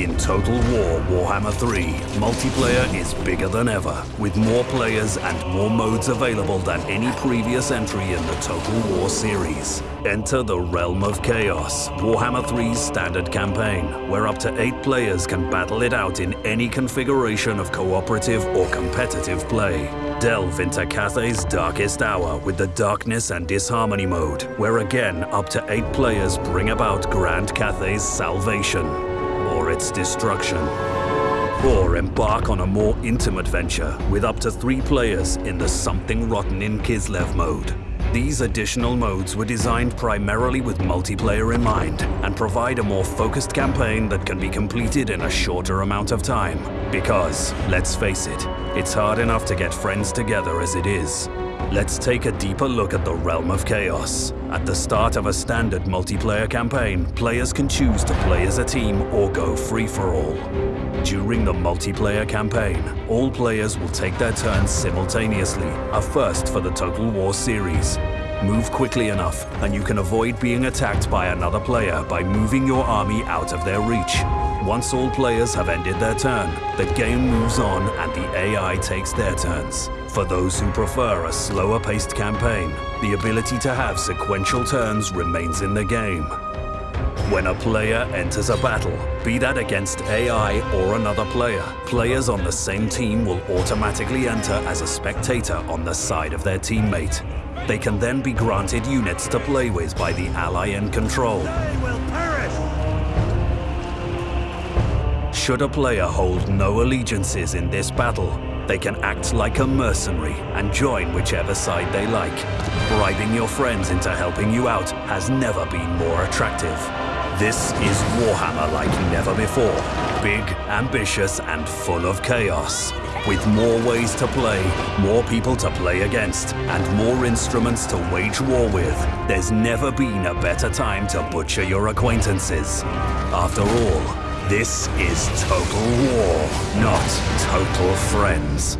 In Total War Warhammer 3, multiplayer is bigger than ever, with more players and more modes available than any previous entry in the Total War series. Enter the Realm of Chaos, Warhammer 3's standard campaign, where up to eight players can battle it out in any configuration of cooperative or competitive play. Delve into Cathay's darkest hour with the Darkness and Disharmony mode, where again up to eight players bring about Grand Cathay's salvation its destruction. Or embark on a more intimate venture with up to three players in the Something Rotten in Kislev mode. These additional modes were designed primarily with multiplayer in mind and provide a more focused campaign that can be completed in a shorter amount of time. Because, let's face it, it's hard enough to get friends together as it is. Let's take a deeper look at the Realm of Chaos. At the start of a standard multiplayer campaign, players can choose to play as a team or go free-for-all. During the multiplayer campaign, all players will take their turns simultaneously, a first for the Total War series. Move quickly enough, and you can avoid being attacked by another player by moving your army out of their reach. Once all players have ended their turn, the game moves on and the AI takes their turns. For those who prefer a slower-paced campaign, the ability to have sequential turns remains in the game. When a player enters a battle, be that against AI or another player, players on the same team will automatically enter as a spectator on the side of their teammate. They can then be granted units to play with by the ally in control. Should a player hold no allegiances in this battle, they can act like a mercenary and join whichever side they like. Bribing your friends into helping you out has never been more attractive. This is Warhammer like never before. Big, ambitious, and full of chaos. With more ways to play, more people to play against, and more instruments to wage war with, there's never been a better time to butcher your acquaintances. After all, this is Total War, not Total Friends.